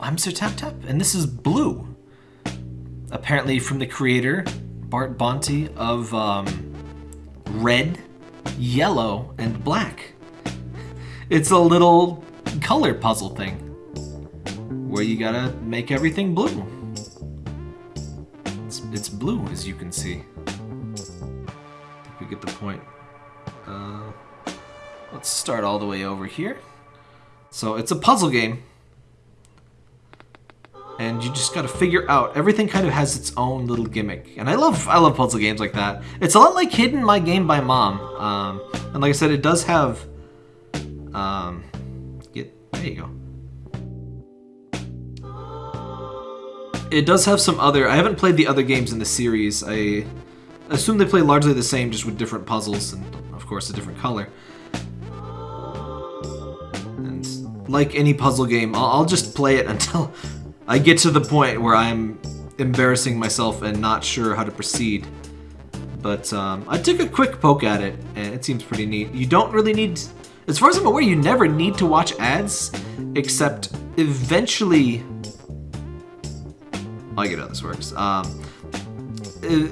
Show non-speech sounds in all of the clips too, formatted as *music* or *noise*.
I'm Sir Tap Tap, and this is Blue. Apparently from the creator, Bart Bonte, of um, Red, Yellow, and Black. *laughs* It's a little color puzzle thing where you gotta make everything blue. It's, it's blue, as you can see. We get the point. Uh, let's start all the way over here. So it's a puzzle game. And you just gotta figure out, everything kind of has its own little gimmick. And I love I love puzzle games like that. It's a lot like Hidden My Game by Mom. Um, and like I said, it does have, um, get, there you go. It does have some other, I haven't played the other games in the series. I assume they play largely the same, just with different puzzles and, of course, a different color. And like any puzzle game, I'll, I'll just play it *laughs* until I get to the point where I'm embarrassing myself and not sure how to proceed. But um, I took a quick poke at it, and it seems pretty neat. You don't really need, as far as I'm aware, you never need to watch ads, except eventually. I get how this works. Um, uh,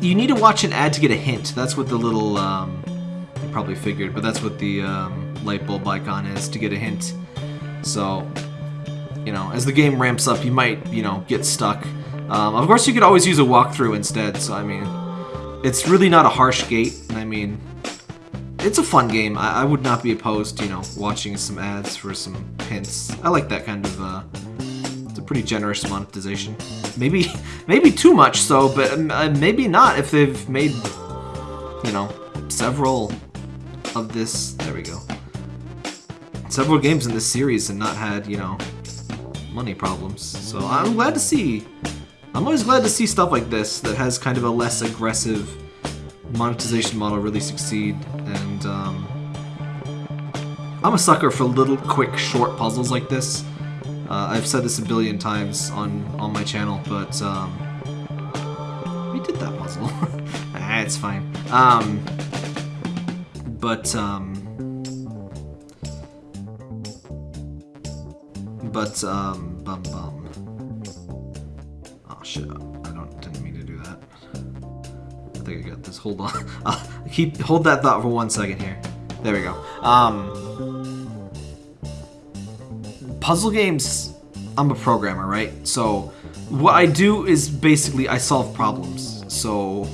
you need to watch an ad to get a hint. That's what the little, um, probably figured, but that's what the um, light bulb icon is to get a hint. So, you know, as the game ramps up, you might, you know, get stuck. Um, of course, you could always use a walkthrough instead, so I mean, it's really not a harsh gate. And I mean, it's a fun game. I, I would not be opposed, you know, watching some ads for some hints. I like that kind of, uh, it's a pretty generous monetization. Maybe, *laughs* maybe too much so, but uh, maybe not if they've made, you know, several of this. There we go. Several games in this series and not had, you know, money problems. So I'm glad to see. I'm always glad to see stuff like this that has kind of a less aggressive monetization model really succeed. And um, I'm a sucker for little, quick, short puzzles like this. Uh, I've said this a billion times on on my channel, but um, we did that puzzle. *laughs* ah, it's fine. Um, but um, but um, bum bum. Oh shit! I don't didn't mean to do that. I think I got this. Hold on. *laughs* Uh, keep hold that thought for one second here. There we go. Um, puzzle games. I'm a programmer, right? So what I do is basically I solve problems. So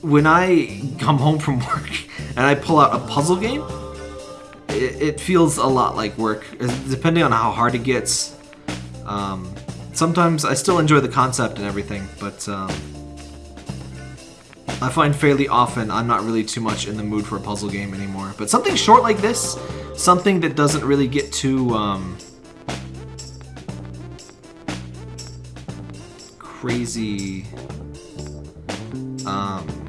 when I come home from *laughs* work and I pull out a puzzle game, it, it feels a lot like work, depending on how hard it gets. Um, sometimes I still enjoy the concept and everything, but um, I find fairly often I'm not really too much in the mood for a puzzle game anymore. But something short like this, something that doesn't really get too um, crazy. Um,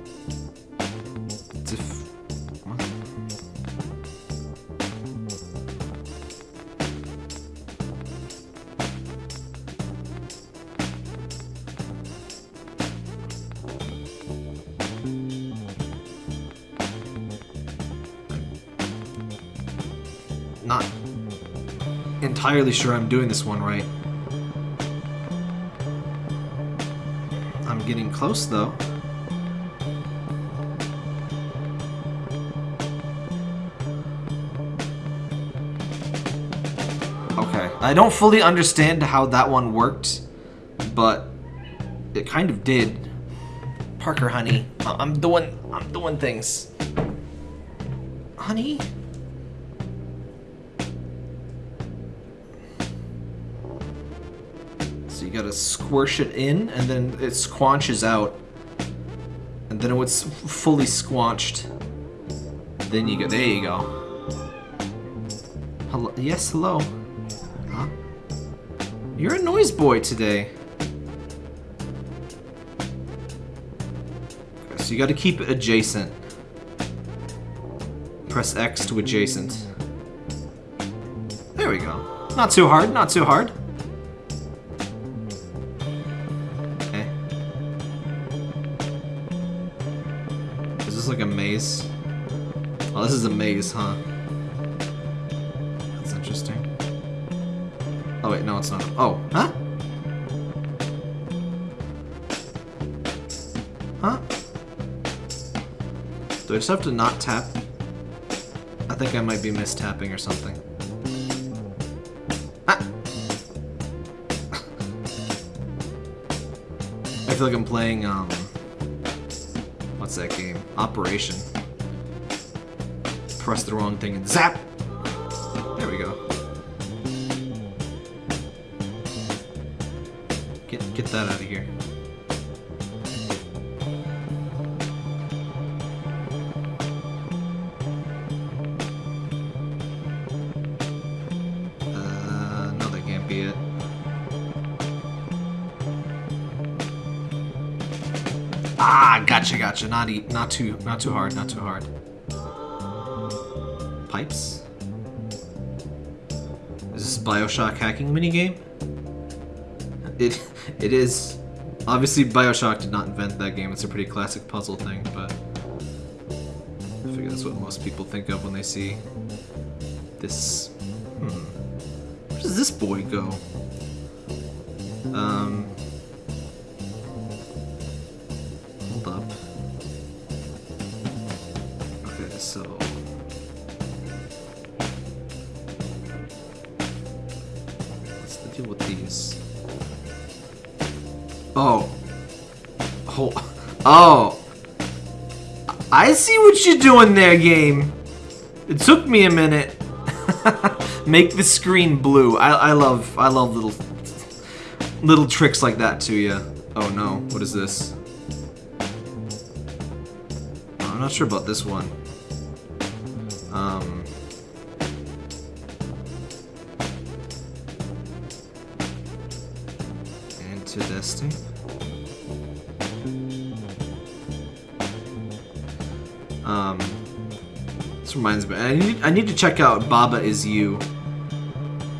entirely sure I'm doing this one right. I'm getting close though. Okay. I don't fully understand how that one worked, but it kind of did. Parker, honey, I'm doing, I'm doing things. Honey? Gotta squish it in, and then it squanches out. And then when it's fully squanched, then you go, there you go. Hello, yes, hello. Huh? You're a noise boy today. Okay, so you gotta keep it adjacent. Press X to adjacent. There we go. Not too hard, not too hard. Oh, this is a maze, huh? That's interesting. Oh wait, no, it's not. Oh, huh? Huh? Do I just have to not tap? I think I might be mistapping or something. Ah! *laughs* I feel like I'm playing, um... What's that game? Operation. Press the wrong thing and zap! There we go. Get, get that out of here. Uh, no, that can't be it. Ah, gotcha, gotcha. Not eat, not too, not too hard, not too hard. Pipes. Is this Bioshock hacking minigame? It, it is. Obviously, Bioshock did not invent that game. It's a pretty classic puzzle thing, but I figure that's what most people think of when they see this. Hmm. Where does this boy go? Um. With these? Oh. Oh. Oh. I see what you're doing there, game. It took me a minute. *laughs* Make the screen blue. I, I love I love little little tricks like that to you. Oh no, what is this? I'm not sure about this one. Um, Um, this reminds me. I need, I need to check out Baba Is You.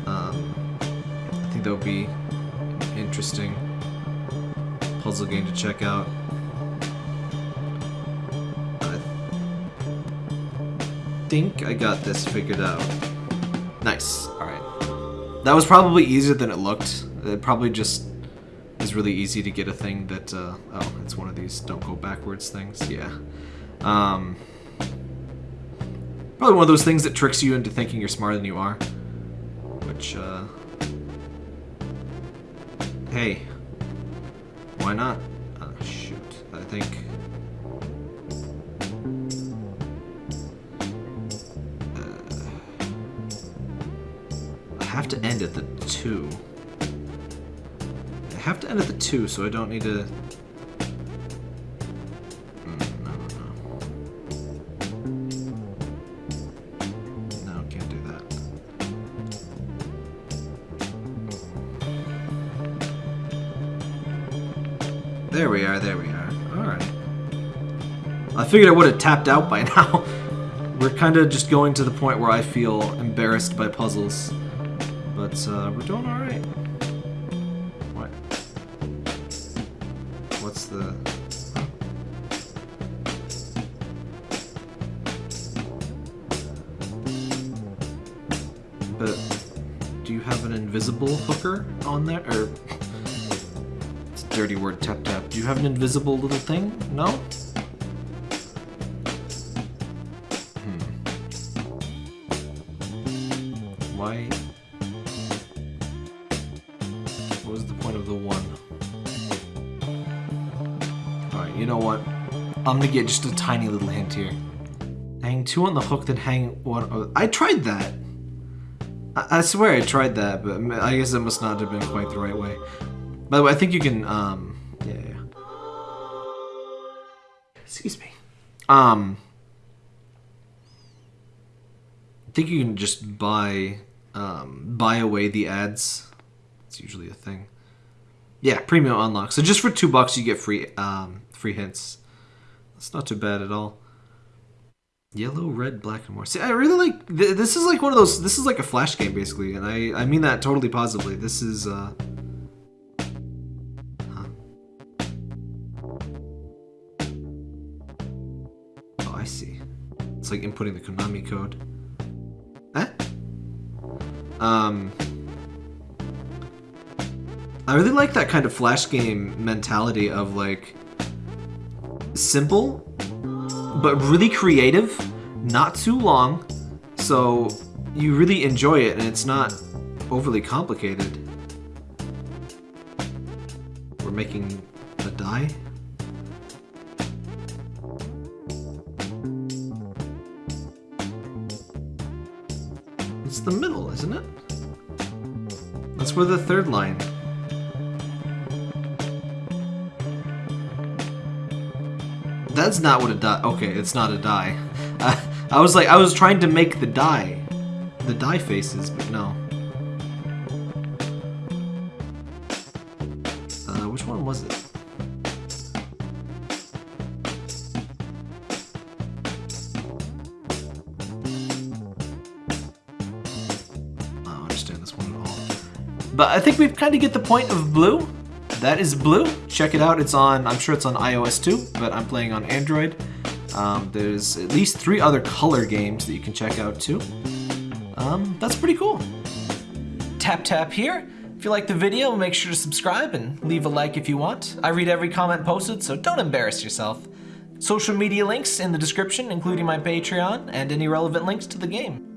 Um, I think that would be an interesting puzzle game to check out. I think I got this figured out. Nice. Alright. That was probably easier than it looked. It probably just really easy to get a thing that, uh, oh, it's one of these don't go backwards things, yeah. Um, probably one of those things that tricks you into thinking you're smarter than you are. Which, uh, hey, why not? Uh, shoot, I think... Uh, I have to end at the 2 have to end at the two, so I don't need to. Mm, no, no. No, can't do that. There we are, there we are. Alright. I figured I would have tapped out by *laughs* now. We're kind of just going to the point where I feel embarrassed by puzzles. But uh, we're doing alright. But do you have an invisible hooker on there? Or it's a dirty word, tap tap. Do you have an invisible little thing? No? Hmm. Why? What was the point of the one? Alright, you know what? I'm gonna get just a tiny little hint here. Hang two on the hook, then hang one. I tried that. I, I swear I tried that, but I guess it must not have been quite the right way. By the way, I think you can. Um, yeah, yeah. Excuse me. Um, I think you can just buy um, buy away the ads. It's usually a thing. Yeah, premium unlock. So just for two bucks, you get free um, free hints. That's not too bad at all. Yellow, red, black, and more. See, I really like. Th this is like one of those. This is like a flash game, basically, and I I mean that totally positively. This is. uh... Oh, I see. It's like inputting the Konami code. Eh? Um. I really like that kind of flash game mentality of like simple, but really creative, not too long, so you really enjoy it and it's not overly complicated. We're making a die. It's the middle, isn't it? That's where the third line. That's not what a die. Okay, it's not a die. *laughs* I was like, I was trying to make the die, the die faces, but no. Uh, which one was it? I don't understand this one at all. But I think we've kind of get the point of blue. That is blue. Check it out. It's on, I'm sure it's on iOS too, but I'm playing on Android. Um, there's at least three other color games that you can check out too. Um, that's pretty cool. Tap tap here. If you like the video, make sure to subscribe and leave a like if you want. I read every comment posted, so don't embarrass yourself. Social media links in the description, including my Patreon and any relevant links to the game.